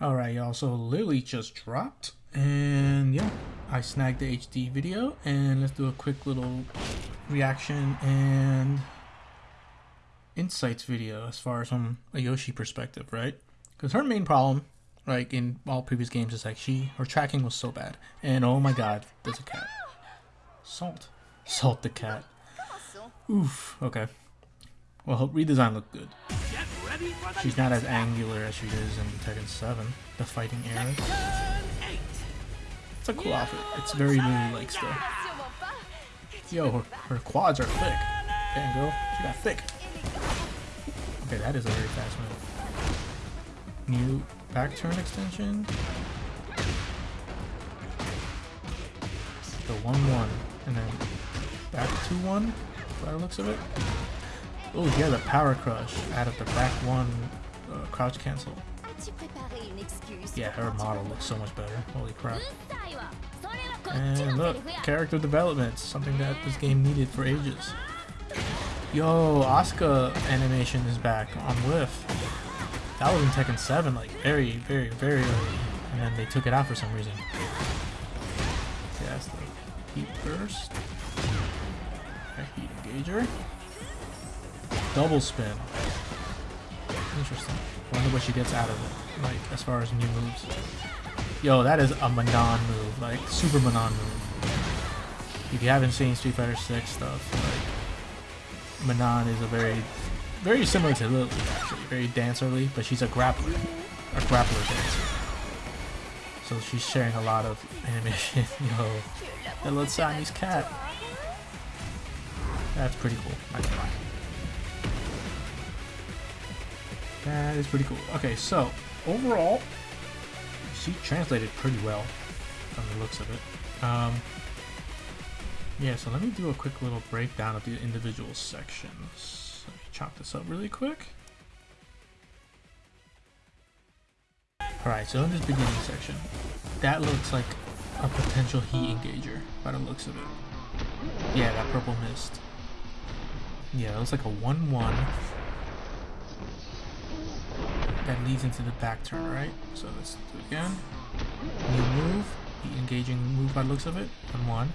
Alright y'all, so Lili just dropped and yeah, I snagged the HD video and let's do a quick little reaction and insights video as far as from a Yoshi perspective, right? Because her main problem, like in all previous games, is like she, her tracking was so bad. And oh my god, there's a cat. Salt. Salt the cat. Oof, okay. Well, hope redesign looked good. She's not as angular as she is in Tekken 7, the fighting era. It's a cool outfit. It's very Lili like still. Yo, her, her quads are thick. Damn girl, she got thick. Okay, that is a very fast move. New back turn extension. The 1-1, and then back 2-1, by the looks of it. Oh, yeah, the power crush out of the back one uh, crouch cancel. Yeah, her model looks so much better. Holy crap. And look, character development, something that this game needed for ages. Yo, Asuka animation is back on Whiff. That was in Tekken 7, like very, very, very early. And then they took it out for some reason. Yeah, that's the heat burst. heat engager. Double spin. Interesting. Wonder what she gets out of it, like, as far as new moves. Yo, that is a Manon move, like, super Manon move. If you haven't seen Street Fighter 6 stuff, like, Manon is a very, very similar to Lili, actually. Very dancerly, but she's a grappler. A grappler dancer. So she's sharing a lot of animation. Yo, that little Siamese cat. That's pretty cool. That is pretty cool. Okay, so overall, she translated pretty well from the looks of it. Um, yeah, so let me do a quick little breakdown of the individual sections. Let me chop this up really quick. Alright, so in this beginning section, that looks like a potential heat engager by the looks of it. Yeah, that purple mist. Yeah, it looks like a 1-1 that leads into the back turn, right? So let's do it again. New move, the engaging move by looks of it, and one,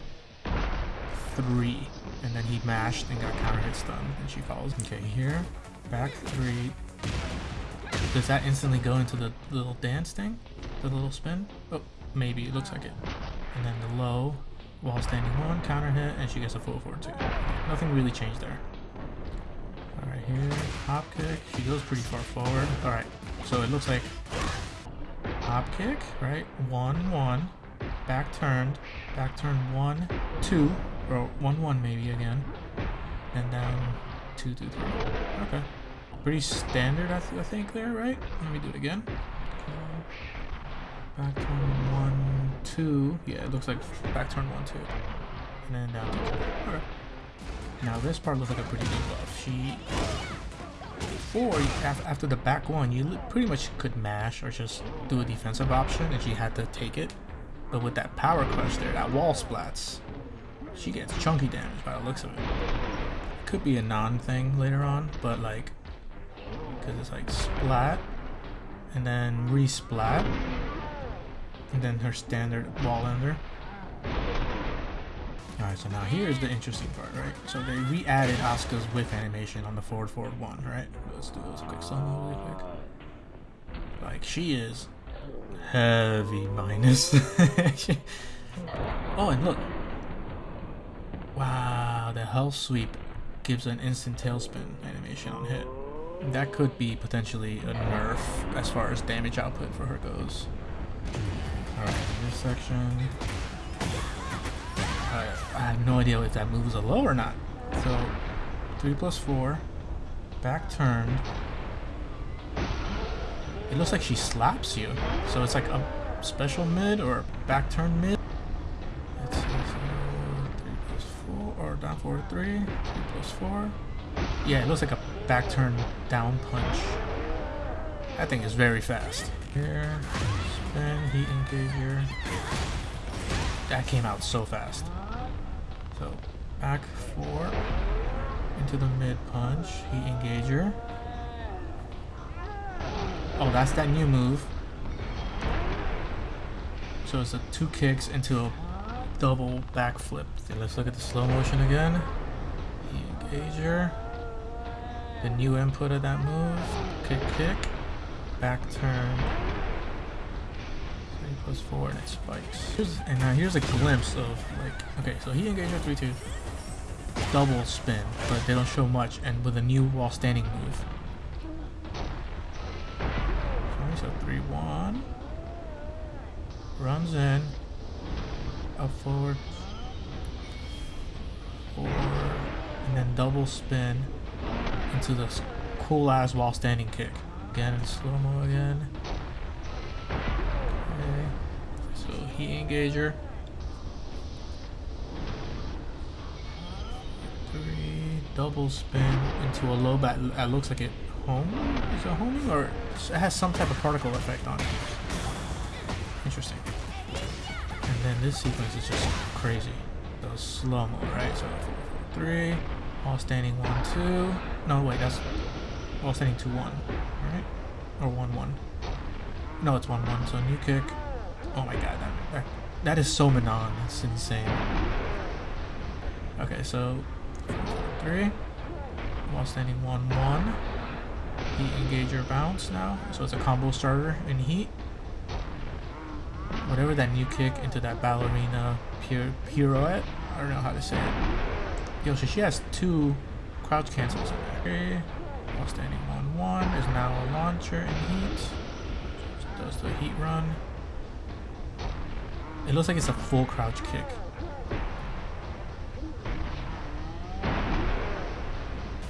three, and then he mashed and got counter hit stun, and she follows. Okay, here, back three. Does that instantly go into the little dance thing? The little spin? Oh, maybe, it looks like it. And then the low, while standing one, counter hit, and she gets a full forward two. Nothing really changed there. Alright, here, hop kick. She goes pretty far forward. Alright, so it looks like hop kick, right? One, one, back turned, back turn one, two, or one, one maybe again, and then two, two, three. Okay. Pretty standard, I, th I think, there, right? Let me do it again. Back turn one, two. Yeah, it looks like back turn one, two. And then down two. Okay. Now this part looks like a pretty good buff. She before, after the back one, you pretty much could mash or just do a defensive option and she had to take it. But with that power crush there, that wall splats, she gets chunky damage by the looks of it. Could be a non-thing later on, but like, because it's like splat, and then resplat, and then her standard wall ender. Alright, so now here's the interesting part, right? So they re-added Asuka's whiff animation on the forward forward one, right? Let's do this quick solo really quick. Like, she is heavy minus. oh, and look. Wow, the hell sweep gives an instant tailspin animation on hit. That could be potentially a nerf as far as damage output for her goes. Alright, this section. I have no idea if that moves a low or not. So, 3 plus 4, back turned. It looks like she slaps you. So it's like a special mid or back turn mid. Let's see, so 3 plus 4, or down forward 3, 3 plus 4. Yeah, it looks like a back turn down punch. That thing is very fast. Here, spin, heat engager. That came out so fast. So back four into the mid punch, heat engager. Oh, that's that new move. So it's a two kicks into a double backflip. Okay, let's look at the slow motion again. Engager. The new input of that move. Kick, kick. Back turn. Three plus four and it spikes. Here's, and now here's a glimpse of like, okay, so he engaged your 3-2. Double spin, but they don't show much, and with a new wall standing move. Okay, so 3-1. Runs in. Up forward. Four. And then double spin into this cool ass wall standing kick. Again in slow mo again. Okay. So heat engager. Three double spin into a low bat. That looks like it home. Is it homing or it has some type of particle effect on it? Interesting. And then this sequence is just crazy. The slow mo, right? So four, three. all standing 1, 2. No, wait, that's all standing 2, 1. Right? Or 1, 1. No, it's 1, 1. So new kick. Oh my god, that, that, that is so Manon. It's insane. Okay, so 3. While standing 1, 1. Heat engager bounce now. So it's a combo starter in heat. Whatever that new kick into that ballerina pirouette. I don't know how to say it. Yo, so she has two crouch cancels in there. Okay. While standing 1 1 is now a launcher in heat. Does the heat run. It looks like it's a full crouch kick.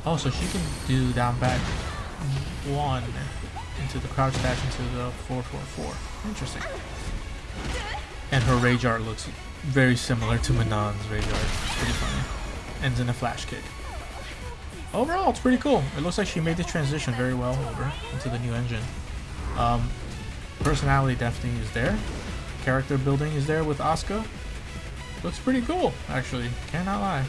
Oh, so she can do down back one into the crouch dash into the 444. Interesting. And her rage art looks very similar to Manon's rage art. It's pretty funny ends in a flash kick. Overall, it's pretty cool. It looks like she made the transition very well over into the new engine. Um, personality definitely is there. Character building is there with Asuka. Looks pretty cool, actually. Cannot lie.